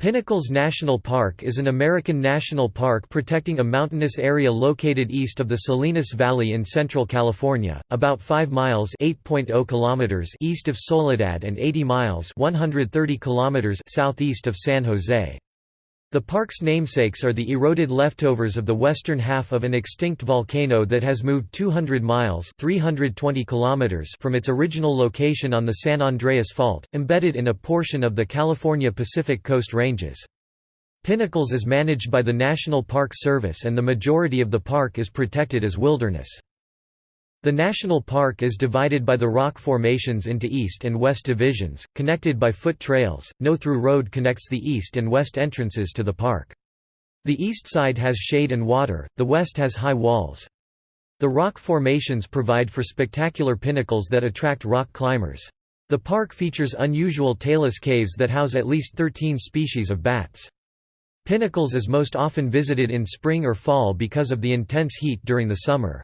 Pinnacles National Park is an American national park protecting a mountainous area located east of the Salinas Valley in central California, about 5 miles oh kilometers east of Soledad and 80 miles 130 kilometers southeast of San Jose. The park's namesakes are the eroded leftovers of the western half of an extinct volcano that has moved 200 miles 320 kilometers from its original location on the San Andreas Fault, embedded in a portion of the California Pacific Coast Ranges. Pinnacles is managed by the National Park Service and the majority of the park is protected as wilderness. The national park is divided by the rock formations into east and west divisions, connected by foot trails. No through road connects the east and west entrances to the park. The east side has shade and water, the west has high walls. The rock formations provide for spectacular pinnacles that attract rock climbers. The park features unusual talus caves that house at least 13 species of bats. Pinnacles is most often visited in spring or fall because of the intense heat during the summer.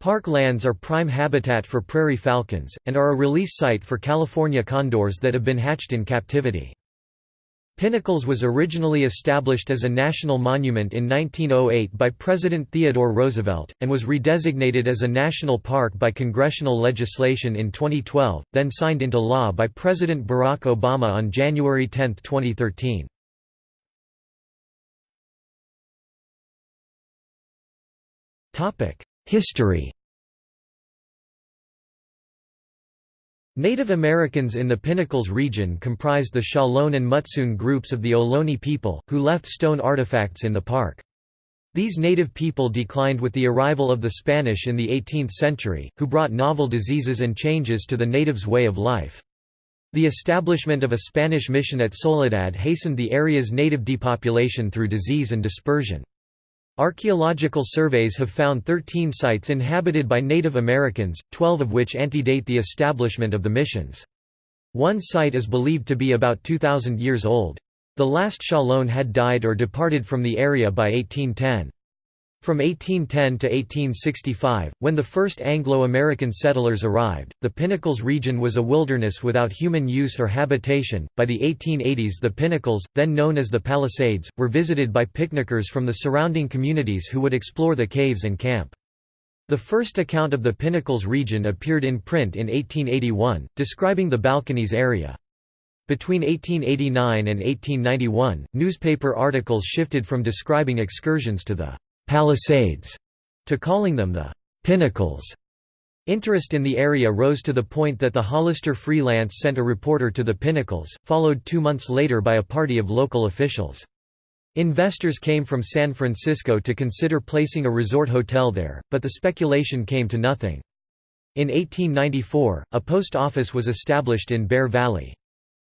Park lands are prime habitat for prairie falcons, and are a release site for California condors that have been hatched in captivity. Pinnacles was originally established as a national monument in 1908 by President Theodore Roosevelt, and was redesignated as a national park by congressional legislation in 2012, then signed into law by President Barack Obama on January 10, 2013. History Native Americans in the Pinnacles region comprised the Chalon and Mutsun groups of the Ohlone people, who left stone artifacts in the park. These native people declined with the arrival of the Spanish in the 18th century, who brought novel diseases and changes to the natives' way of life. The establishment of a Spanish mission at Soledad hastened the area's native depopulation through disease and dispersion. Archaeological surveys have found 13 sites inhabited by Native Americans, 12 of which antedate the establishment of the missions. One site is believed to be about 2,000 years old. The last Chalon had died or departed from the area by 1810. From 1810 to 1865, when the first Anglo-American settlers arrived, the Pinnacles region was a wilderness without human use or habitation. By the 1880s, the Pinnacles, then known as the Palisades, were visited by picnickers from the surrounding communities who would explore the caves and camp. The first account of the Pinnacles region appeared in print in 1881, describing the Balconies area. Between 1889 and 1891, newspaper articles shifted from describing excursions to the Palisades to calling them the Pinnacles. Interest in the area rose to the point that the Hollister Freelance sent a reporter to the Pinnacles, followed two months later by a party of local officials. Investors came from San Francisco to consider placing a resort hotel there, but the speculation came to nothing. In 1894, a post office was established in Bear Valley.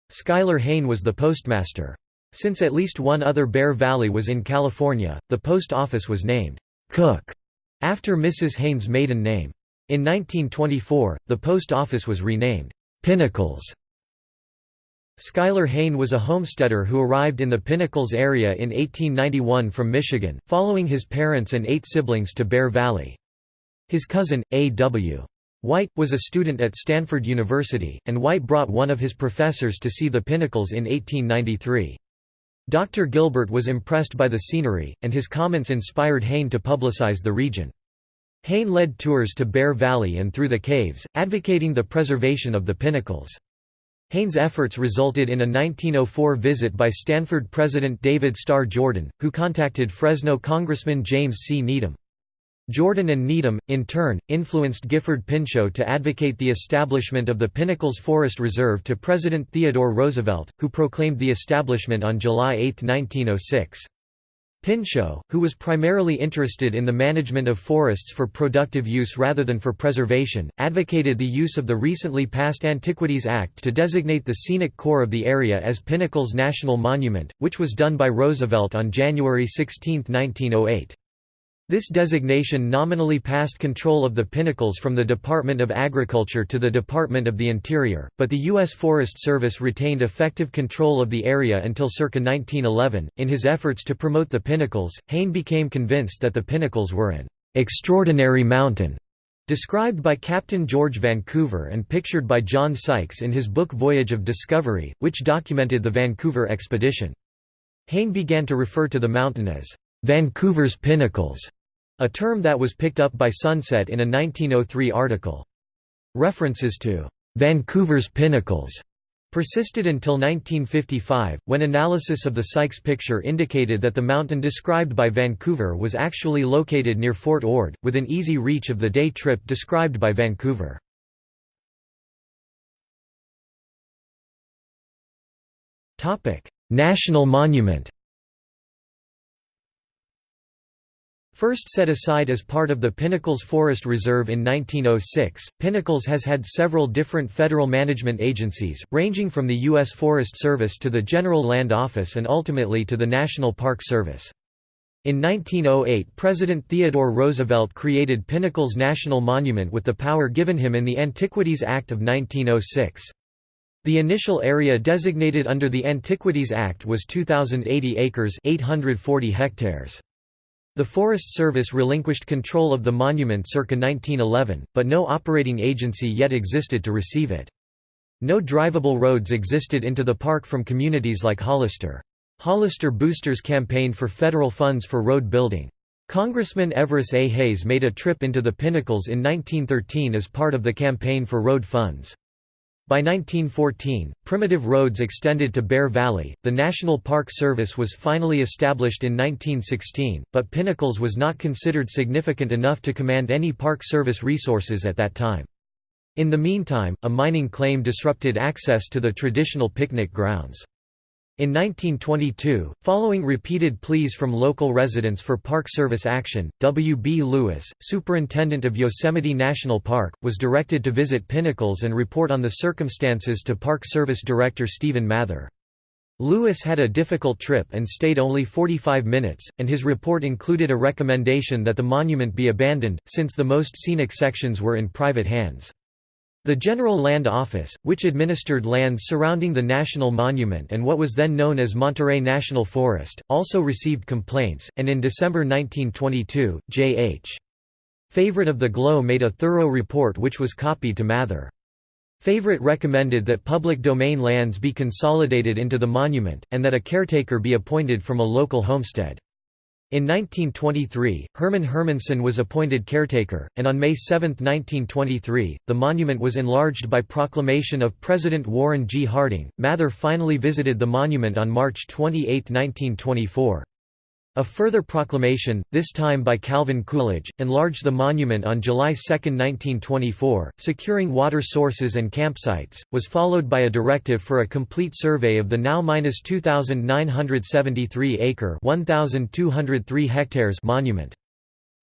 Schuyler Hayne was the postmaster. Since at least one other Bear Valley was in California, the post office was named Cook after Mrs. Hayne's maiden name. In 1924, the post office was renamed Pinnacles. Schuyler Hayne was a homesteader who arrived in the Pinnacles area in 1891 from Michigan, following his parents and eight siblings to Bear Valley. His cousin, A. W. White, was a student at Stanford University, and White brought one of his professors to see the Pinnacles in 1893. Dr. Gilbert was impressed by the scenery, and his comments inspired Hayne to publicize the region. Hayne led tours to Bear Valley and through the caves, advocating the preservation of the pinnacles. Hayne's efforts resulted in a 1904 visit by Stanford President David Starr Jordan, who contacted Fresno Congressman James C. Needham. Jordan and Needham, in turn, influenced Gifford Pinchot to advocate the establishment of the Pinnacles Forest Reserve to President Theodore Roosevelt, who proclaimed the establishment on July 8, 1906. Pinchot, who was primarily interested in the management of forests for productive use rather than for preservation, advocated the use of the recently passed Antiquities Act to designate the scenic core of the area as Pinnacles National Monument, which was done by Roosevelt on January 16, 1908. This designation nominally passed control of the pinnacles from the Department of Agriculture to the Department of the Interior, but the U.S. Forest Service retained effective control of the area until circa 1911. In his efforts to promote the pinnacles, Hayne became convinced that the pinnacles were an extraordinary mountain, described by Captain George Vancouver and pictured by John Sykes in his book Voyage of Discovery, which documented the Vancouver expedition. Hayne began to refer to the mountain as Vancouver's Pinnacles, a term that was picked up by Sunset in a 1903 article. References to Vancouver's Pinnacles persisted until 1955, when analysis of the Sykes picture indicated that the mountain described by Vancouver was actually located near Fort Ord, within easy reach of the day trip described by Vancouver. National monument First set aside as part of the Pinnacles Forest Reserve in 1906, Pinnacles has had several different federal management agencies, ranging from the U.S. Forest Service to the General Land Office and ultimately to the National Park Service. In 1908 President Theodore Roosevelt created Pinnacles National Monument with the power given him in the Antiquities Act of 1906. The initial area designated under the Antiquities Act was 2,080 acres 840 hectares. The Forest Service relinquished control of the monument circa 1911, but no operating agency yet existed to receive it. No drivable roads existed into the park from communities like Hollister. Hollister boosters campaigned for federal funds for road building. Congressman Everis A. Hayes made a trip into the Pinnacles in 1913 as part of the campaign for road funds. By 1914, primitive roads extended to Bear Valley. The National Park Service was finally established in 1916, but Pinnacles was not considered significant enough to command any Park Service resources at that time. In the meantime, a mining claim disrupted access to the traditional picnic grounds. In 1922, following repeated pleas from local residents for Park Service action, W. B. Lewis, superintendent of Yosemite National Park, was directed to visit Pinnacles and report on the circumstances to Park Service Director Stephen Mather. Lewis had a difficult trip and stayed only 45 minutes, and his report included a recommendation that the monument be abandoned, since the most scenic sections were in private hands. The General Land Office, which administered lands surrounding the National Monument and what was then known as Monterey National Forest, also received complaints, and in December 1922, J.H. Favorite of the GLO made a thorough report which was copied to Mather. Favorite recommended that public domain lands be consolidated into the monument, and that a caretaker be appointed from a local homestead. In 1923, Herman Hermansen was appointed caretaker, and on May 7, 1923, the monument was enlarged by proclamation of President Warren G. Harding. Mather finally visited the monument on March 28, 1924. A further proclamation, this time by Calvin Coolidge, enlarged the monument on July 2, 1924, securing water sources and campsites, was followed by a directive for a complete survey of the now 2,973 acre 1,203 hectares monument.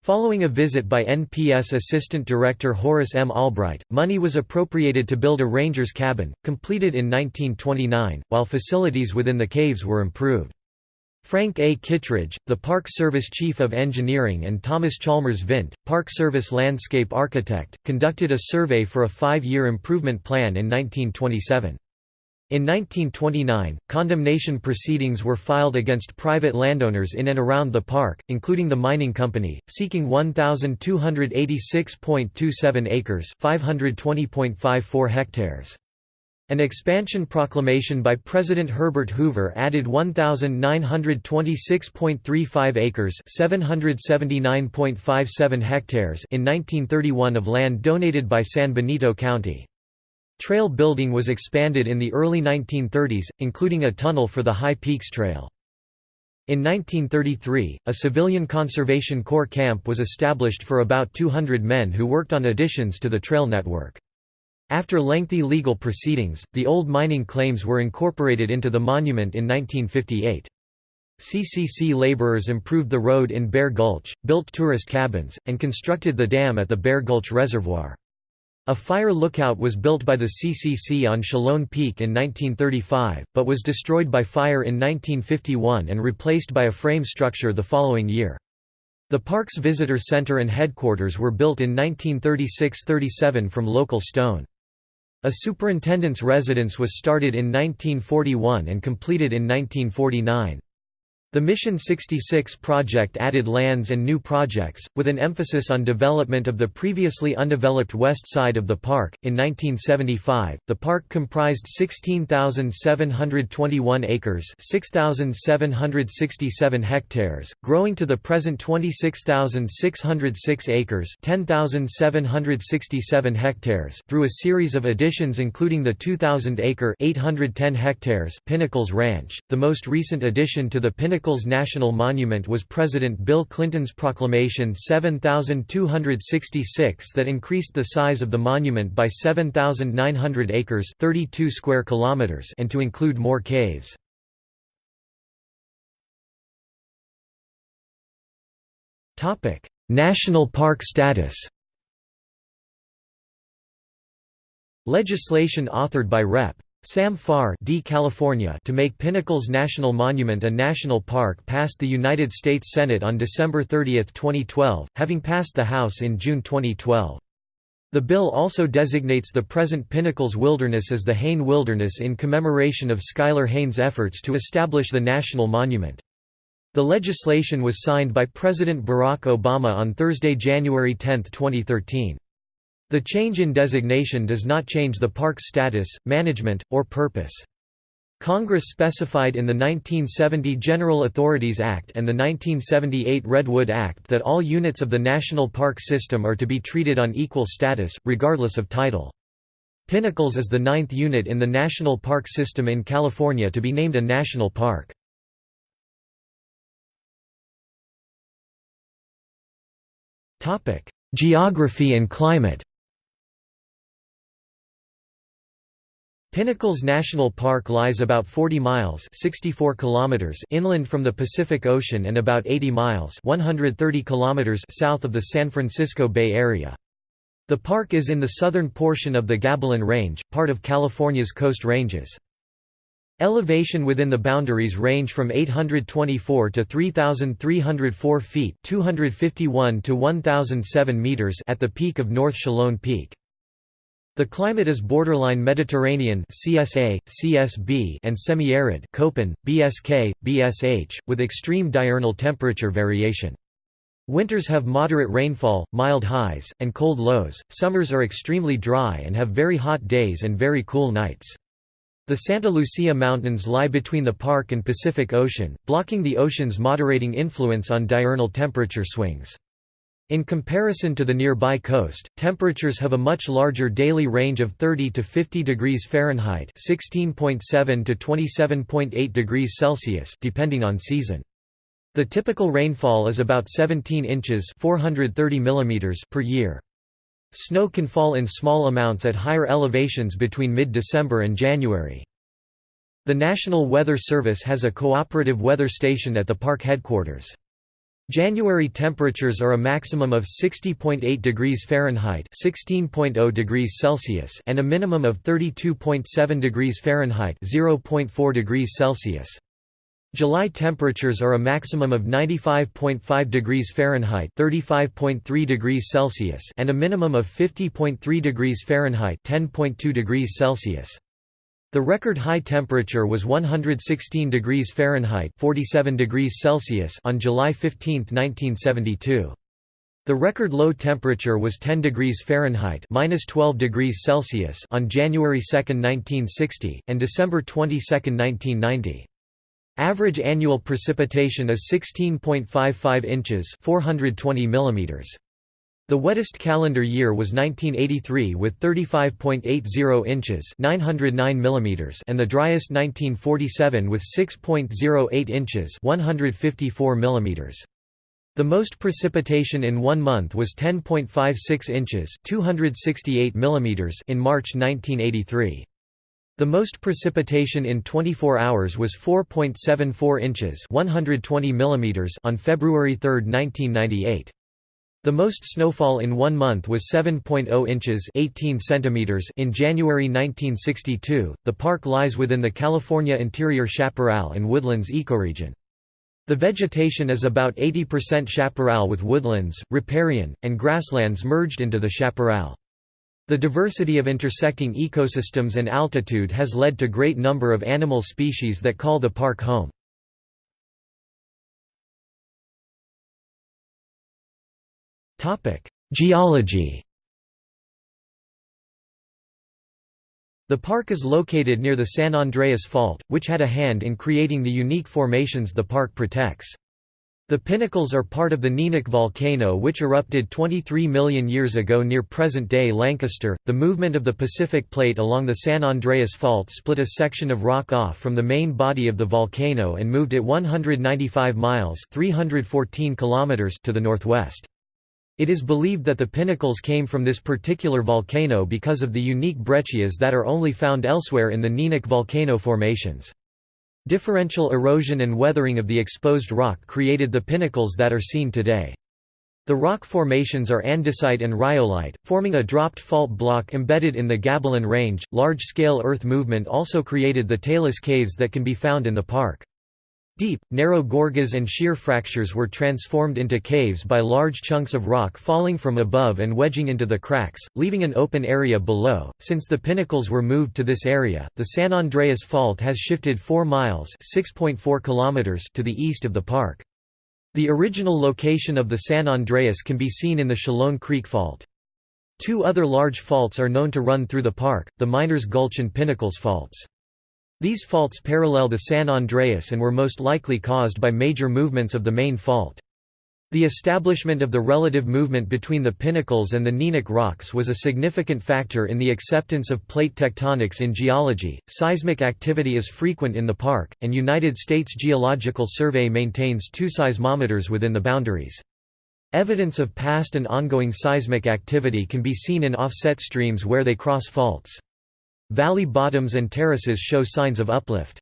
Following a visit by NPS Assistant Director Horace M. Albright, money was appropriated to build a ranger's cabin, completed in 1929, while facilities within the caves were improved. Frank A. Kittredge, the Park Service Chief of Engineering and Thomas Chalmers Vint, Park Service landscape architect, conducted a survey for a five-year improvement plan in 1927. In 1929, condemnation proceedings were filed against private landowners in and around the park, including the mining company, seeking 1,286.27 acres 520.54 hectares. An expansion proclamation by President Herbert Hoover added 1,926.35 acres 779.57 hectares in 1931 of land donated by San Benito County. Trail building was expanded in the early 1930s, including a tunnel for the High Peaks Trail. In 1933, a civilian conservation corps camp was established for about 200 men who worked on additions to the trail network. After lengthy legal proceedings, the old mining claims were incorporated into the monument in 1958. CCC laborers improved the road in Bear Gulch, built tourist cabins, and constructed the dam at the Bear Gulch Reservoir. A fire lookout was built by the CCC on Chalone Peak in 1935, but was destroyed by fire in 1951 and replaced by a frame structure the following year. The park's visitor center and headquarters were built in 1936–37 from local stone. A superintendent's residence was started in 1941 and completed in 1949. The Mission 66 project added lands and new projects, with an emphasis on development of the previously undeveloped west side of the park. In 1975, the park comprised 16,721 acres, 6,767 hectares, growing to the present 26,606 acres, 10,767 hectares, through a series of additions including the 2,000-acre, 810 hectares Pinnacles Ranch. The most recent addition to the Pinnacles National Monument was President Bill Clinton's Proclamation 7266 that increased the size of the monument by 7,900 acres 32 square kilometers and to include more caves. National park status Legislation authored by Rep. Sam Farr D. California to make Pinnacles National Monument a national park passed the United States Senate on December 30, 2012, having passed the House in June 2012. The bill also designates the present Pinnacles Wilderness as the Hayne Wilderness in commemoration of Schuyler Hayne's efforts to establish the national monument. The legislation was signed by President Barack Obama on Thursday, January 10, 2013. The change in designation does not change the park's status, management, or purpose. Congress specified in the 1970 General Authorities Act and the 1978 Redwood Act that all units of the national park system are to be treated on equal status, regardless of title. Pinnacles is the ninth unit in the national park system in California to be named a national park. Geography and climate Pinnacles National Park lies about 40 miles 64 kilometers inland from the Pacific Ocean and about 80 miles 130 kilometers south of the San Francisco Bay Area. The park is in the southern portion of the Gabilan Range, part of California's Coast Ranges. Elevation within the boundaries range from 824 to 3,304 feet 251 to 1,007 meters at the peak of North Chalone Peak. The climate is borderline Mediterranean CSA, CSB and semi-arid Köppen, BSK, BSH, with extreme diurnal temperature variation. Winters have moderate rainfall, mild highs, and cold lows, summers are extremely dry and have very hot days and very cool nights. The Santa Lucia Mountains lie between the park and Pacific Ocean, blocking the ocean's moderating influence on diurnal temperature swings. In comparison to the nearby coast, temperatures have a much larger daily range of 30 to 50 degrees Fahrenheit (16.7 to 27.8 degrees Celsius) depending on season. The typical rainfall is about 17 inches (430 millimeters) per year. Snow can fall in small amounts at higher elevations between mid-December and January. The National Weather Service has a cooperative weather station at the park headquarters. January temperatures are a maximum of 60.8 degrees Fahrenheit (16.0 degrees Celsius) and a minimum of 32.7 degrees Fahrenheit (0.4 degrees Celsius). July temperatures are a maximum of 95.5 degrees Fahrenheit (35.3 degrees Celsius) and a minimum of 50.3 degrees Fahrenheit (10.2 degrees Celsius). The record high temperature was 116 degrees Fahrenheit 47 degrees Celsius on July 15, 1972. The record low temperature was 10 degrees Fahrenheit minus 12 degrees Celsius on January 2, 1960, and December 22, 1990. Average annual precipitation is 16.55 inches 420 millimeters. The wettest calendar year was 1983 with 35.80 inches 909 mm and the driest 1947 with 6.08 inches 154 mm. The most precipitation in one month was 10.56 inches 268 mm in March 1983. The most precipitation in 24 hours was 4.74 inches 120 mm on February 3, 1998. The most snowfall in one month was 7.0 inches 18 centimeters in January 1962. The park lies within the California interior chaparral and woodlands ecoregion. The vegetation is about 80% chaparral with woodlands, riparian, and grasslands merged into the chaparral. The diversity of intersecting ecosystems and altitude has led to great number of animal species that call the park home. Geology The park is located near the San Andreas Fault, which had a hand in creating the unique formations the park protects. The pinnacles are part of the Neenach volcano which erupted 23 million years ago near present-day Lancaster. The movement of the Pacific Plate along the San Andreas Fault split a section of rock off from the main body of the volcano and moved it 195 miles (314 kilometers) to the northwest. It is believed that the pinnacles came from this particular volcano because of the unique breccias that are only found elsewhere in the Neenach volcano formations. Differential erosion and weathering of the exposed rock created the pinnacles that are seen today. The rock formations are andesite and rhyolite, forming a dropped fault block embedded in the Gabilan Range. Large scale earth movement also created the talus caves that can be found in the park. Deep, narrow gorges and shear fractures were transformed into caves by large chunks of rock falling from above and wedging into the cracks, leaving an open area below. Since the pinnacles were moved to this area, the San Andreas Fault has shifted 4 miles (6.4 kilometers) to the east of the park. The original location of the San Andreas can be seen in the Chalone Creek Fault. Two other large faults are known to run through the park, the Miners Gulch and Pinnacles Faults. These faults parallel the San Andreas and were most likely caused by major movements of the main fault. The establishment of the relative movement between the pinnacles and the Neenach rocks was a significant factor in the acceptance of plate tectonics in geology. Seismic activity is frequent in the park, and United States Geological Survey maintains two seismometers within the boundaries. Evidence of past and ongoing seismic activity can be seen in offset streams where they cross faults. Valley bottoms and terraces show signs of uplift.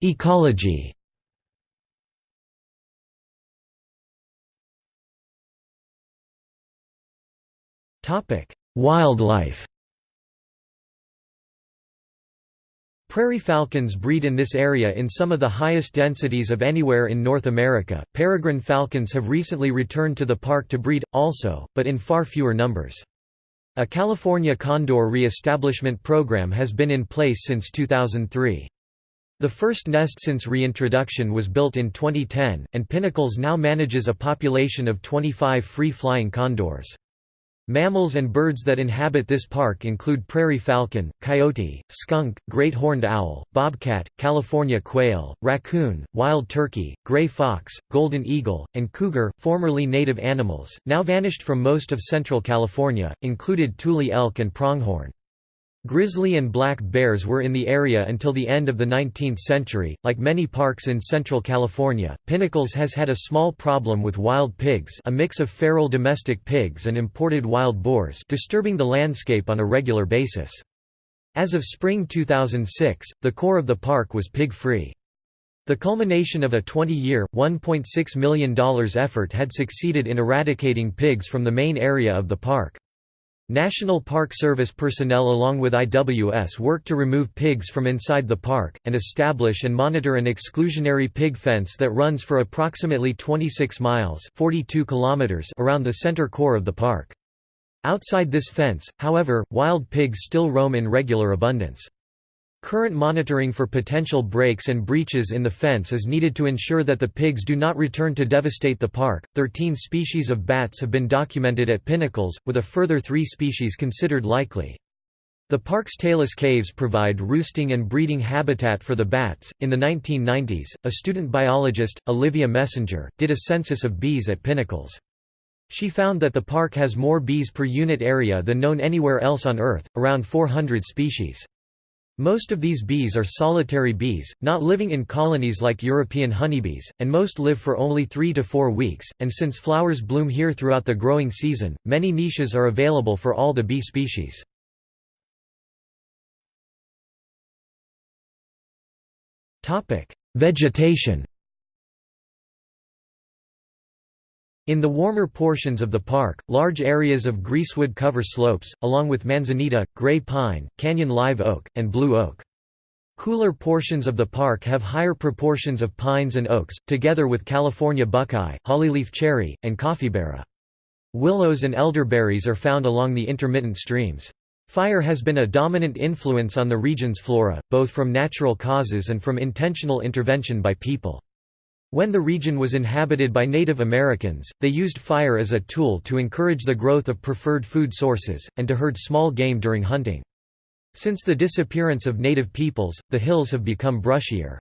Ecology Wildlife Prairie falcons breed in this area in some of the highest densities of anywhere in North America. Peregrine falcons have recently returned to the park to breed, also, but in far fewer numbers. A California condor re-establishment program has been in place since 2003. The first nest since reintroduction was built in 2010, and Pinnacles now manages a population of 25 free-flying condors. Mammals and birds that inhabit this park include prairie falcon, coyote, skunk, great horned owl, bobcat, California quail, raccoon, wild turkey, gray fox, golden eagle, and cougar. Formerly native animals, now vanished from most of central California, included tule elk and pronghorn. Grizzly and black bears were in the area until the end of the 19th century. Like many parks in central California, Pinnacles has had a small problem with wild pigs, a mix of feral domestic pigs and imported wild boars, disturbing the landscape on a regular basis. As of spring 2006, the core of the park was pig-free. The culmination of a 20-year, $1.6 million effort had succeeded in eradicating pigs from the main area of the park. National Park Service personnel along with IWS work to remove pigs from inside the park, and establish and monitor an exclusionary pig fence that runs for approximately 26 miles 42 kilometers around the center core of the park. Outside this fence, however, wild pigs still roam in regular abundance. Current monitoring for potential breaks and breaches in the fence is needed to ensure that the pigs do not return to devastate the park. Thirteen species of bats have been documented at Pinnacles, with a further three species considered likely. The park's talus caves provide roosting and breeding habitat for the bats. In the 1990s, a student biologist, Olivia Messinger, did a census of bees at Pinnacles. She found that the park has more bees per unit area than known anywhere else on Earth, around 400 species. Most of these bees are solitary bees, not living in colonies like European honeybees, and most live for only three to four weeks, and since flowers bloom here throughout the growing season, many niches are available for all the bee species. Vegetation In the warmer portions of the park, large areas of greasewood cover slopes, along with manzanita, gray pine, canyon live oak, and blue oak. Cooler portions of the park have higher proportions of pines and oaks, together with California buckeye, hollyleaf cherry, and coffeeberry. Willows and elderberries are found along the intermittent streams. Fire has been a dominant influence on the region's flora, both from natural causes and from intentional intervention by people. When the region was inhabited by Native Americans, they used fire as a tool to encourage the growth of preferred food sources, and to herd small game during hunting. Since the disappearance of native peoples, the hills have become brushier.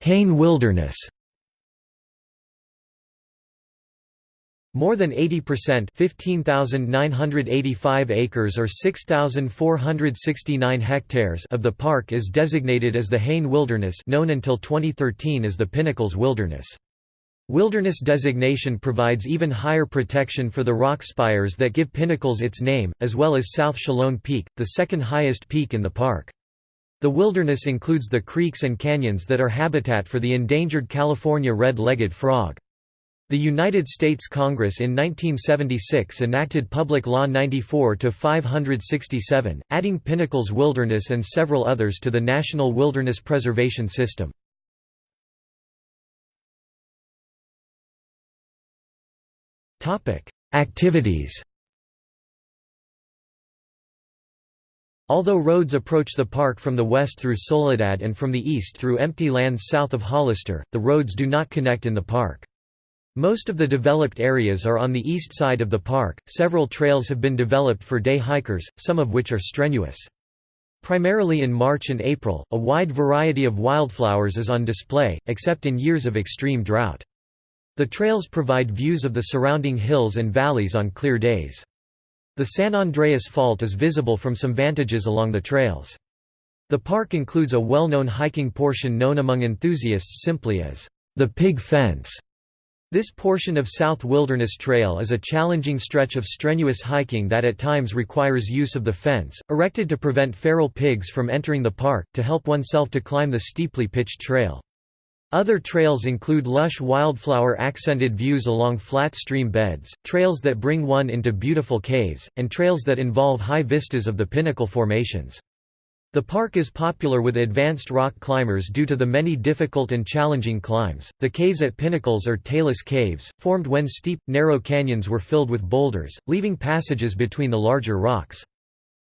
Hayne Wilderness More than 80% 15,985 acres or 6,469 hectares of the park is designated as the Hayne Wilderness known until 2013 as the Pinnacles Wilderness. Wilderness designation provides even higher protection for the rock spires that give Pinnacles its name, as well as South Chalone Peak, the second highest peak in the park. The wilderness includes the creeks and canyons that are habitat for the endangered California red-legged frog. The United States Congress in 1976 enacted Public Law 94-567, adding Pinnacles Wilderness and several others to the National Wilderness Preservation System. Activities Although roads approach the park from the west through Soledad and from the east through empty lands south of Hollister, the roads do not connect in the park. Most of the developed areas are on the east side of the park. Several trails have been developed for day hikers, some of which are strenuous. Primarily in March and April, a wide variety of wildflowers is on display, except in years of extreme drought. The trails provide views of the surrounding hills and valleys on clear days. The San Andreas Fault is visible from some vantages along the trails. The park includes a well-known hiking portion known among enthusiasts simply as the Pig Fence, this portion of South Wilderness Trail is a challenging stretch of strenuous hiking that at times requires use of the fence, erected to prevent feral pigs from entering the park, to help oneself to climb the steeply pitched trail. Other trails include lush wildflower-accented views along flat stream beds, trails that bring one into beautiful caves, and trails that involve high vistas of the pinnacle formations. The park is popular with advanced rock climbers due to the many difficult and challenging climbs. The caves at Pinnacles are talus caves, formed when steep, narrow canyons were filled with boulders, leaving passages between the larger rocks.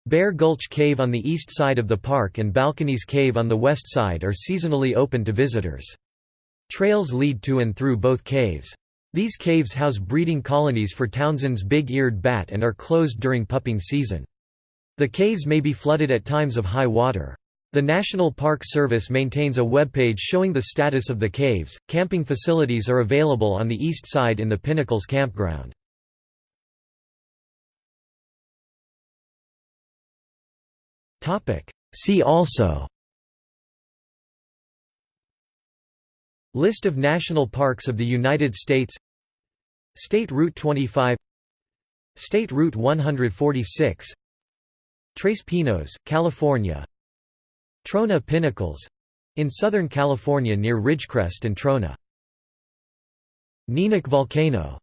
Bear Gulch Cave on the east side of the park and Balconies Cave on the west side are seasonally open to visitors. Trails lead to and through both caves. These caves house breeding colonies for Townsend's big-eared bat and are closed during pupping season. The caves may be flooded at times of high water. The National Park Service maintains a webpage showing the status of the caves. Camping facilities are available on the east side in the Pinnacles campground. Topic: See also List of national parks of the United States State Route 25 State Route 146 Tres Pinos, California. Trona Pinnacles. In Southern California near Ridgecrest and Trona. Neenach volcano